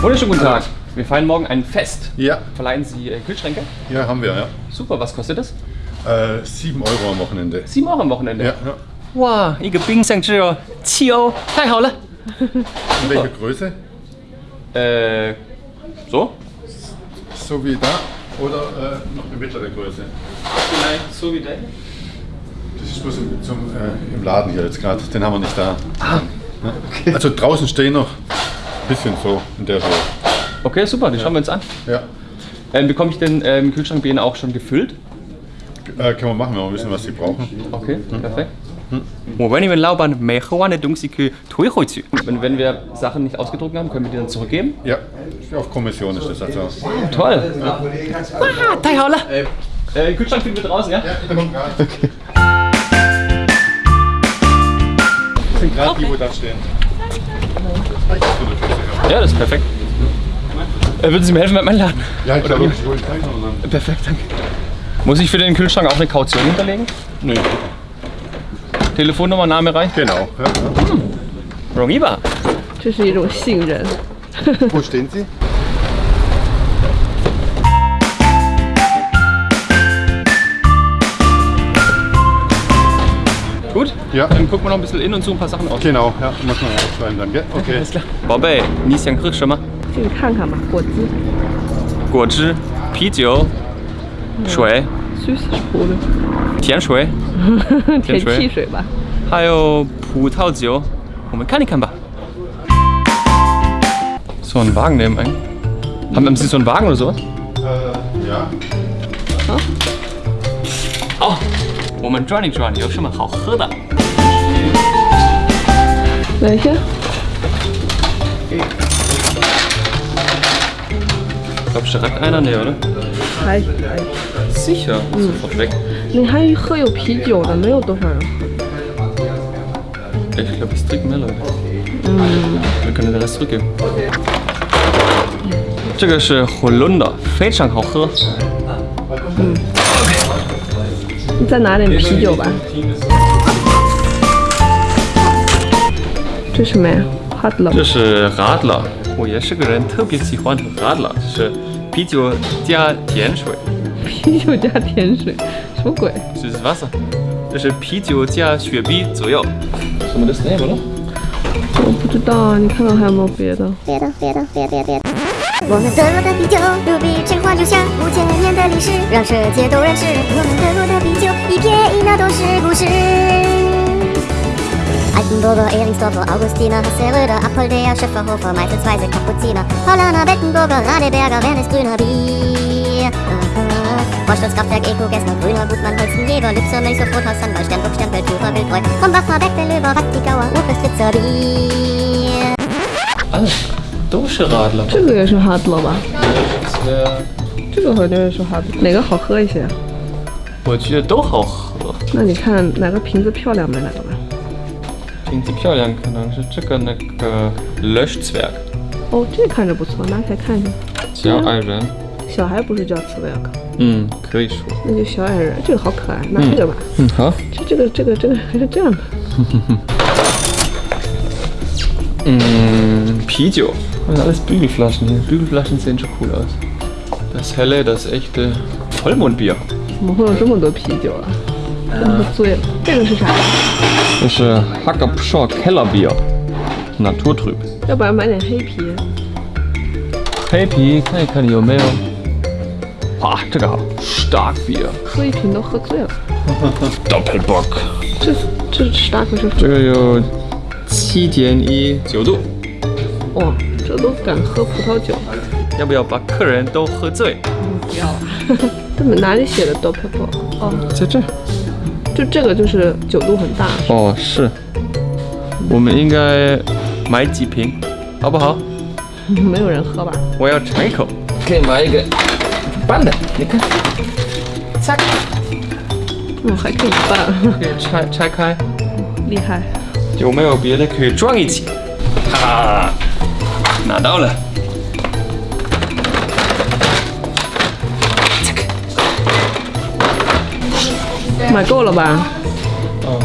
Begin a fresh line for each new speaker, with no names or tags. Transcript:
Wunderschönen guten Tag. Wir feiern morgen ein Fest.
Ja,
Verleihen Sie äh, Kühlschränke?
ja, haben wir, ja.
Super, was kostet das?
Äh, 7 Euro am Wochenende.
7 Euro am Wochenende.
Ja, ja.
哇，一个冰箱只有七欧，太好了。
In welcher Größe?
Äh, so?
So wie da oder äh, noch eine mittlere Größe?
Vielleicht so wie der.
Das ist bloß im, zum, äh, im Laden hier jetzt gerade. Den haben wir nicht da. Ah, okay. Also draußen stehen noch ein bisschen so in der Höhe.
Okay, super, die ja. schauen wir uns an.
Ja.
Ähm, bekomme ich den ähm, Kühlschrank bei Ihnen auch schon gefüllt?
Äh, können wir machen, wenn wir wissen, was Sie brauchen.
Okay, hm. perfekt. Hm. Und wenn wir Sachen nicht ausgedruckt haben, können wir die dann zurückgeben?
Ja, auf Kommission ist das also.
Toll! Ja. Ah, Taihaula! Äh, äh Kühlschrank finden wir draußen, ja?
Ja, ich bin gerade. Das sind gerade okay. die, wo da stehen.
Ja, das ist perfekt. Äh, würden Sie mir helfen mit meinem Laden?
Ja, ich glaube, ich wollte keinen.
Perfekt, danke. Muss ich für den Kühlschrank auch eine Kaution hinterlegen?
Nö. Nee.
Telefonnummer, Name reicht?
Genau. Ja, ja.
Hm. Rongiba.
Wo stehen Sie?
Gut?
Ja.
Dann gucken wir noch ein bisschen in und suchen ein paar Sachen aus.
Genau, ja, muss man aufschreiben dann, gell? Okay.
Alles klar. 宝贝，你想喝什么？
进去看看吧，果汁
果汁、啤酒、水、
，Süßsprudel，
甜水，
甜
水
汽水吧。
还有葡萄酒，我们看一看吧。So einen Wagen nehmen eigentlich. Haben, haben Sie so einen Wagen oder sowas?
Äh, ja.
哦， 我们转一转，有什么好喝的
？Welche?
Ich glaube, direkt einer, ne, oder?
还还
，Sicher. Sofort weg.
你还喝有啤酒的，没有多少人喝。
Ich glaube, es trinken mehr Leute. Wir können den Rest zurückgeben. 这个是 Holunder，非常好喝。
你再拿点啤酒吧。这什么呀？Hotler
这是 Radler，我也是个人特别喜欢喝 Radler，是啤酒加甜水，
啤酒加甜水，什么鬼？
这是 Wasser，这是啤酒加雪碧左右。什么的 name 了？
我不知道啊，你看看还有没有别的？
别的，别的，别别别。我们德国的啤酒，如比神话留下五千年的历史，让世界都认识。我们德国的啤酒，一撇一捺都是故事。Altenburger, Ehringsdorfer, Augustiner, Hasseröder, Apolder, Schöfferhofer, Meißelsweise, Kapuziner, Hollander, Bettenburger, Radeberger, Wernes, Grüner Bier. Vorstandskraftwerk, Eko, Gessner, Grüner, Gutmann, Holzen, Jever, Lübser, Milch, Rothaus, Sandwald, Sternburg, Stempel, Tucher, Wildbräu, Krombacher, Beck, Löber, Wattigauer, Urfestritzer Bier.
啊，都是 Radler。
这个也是 Hotler 吧这个好像也是 Hotler，哪个好喝一些？
我觉得都好喝。
那你看哪个瓶子漂亮买哪个吧。
瓶子漂亮，可能是这个那个 Löschzwerg，
哦，这看着不错，拿起来看一下。
小矮人。
小孩不是叫 Zwerg？，
嗯，可以说。
那就小矮人。这个好可爱，拿这个吧。
嗯，好。
这这个这个这个还是这样的。
Mm, Pidio. Ah, das sind alles Bügelflaschen hier. Bügelflaschen sehen schon cool aus. Das helle, das echte Vollmondbier.
Ah.
Das ist äh, Hackabschor Kellerbier. Naturtrüb. Ja, aber meine Happy. Happy, kann ich keine Jomeo. Ach, Digga, stark Starkbier. Doppelbock.
Tschüss, tschüss, stark,
tschüss. 七点一九度，
哇，这都敢喝葡萄酒。
要不要把客人都喝醉？
不要啊！这么哪里写的 d o p p e 哦，
在这儿。
就这个就是酒度很大。
哦，是。我们应该买几瓶，好不好？
没有人喝吧？
我要尝一口。可以买一个半的，你看，拆，
嗯，还可以一半，
可 以拆拆开，
厉害。
有没有别的可以撞一起？哈哈，拿到了。
买够了吧？
哦，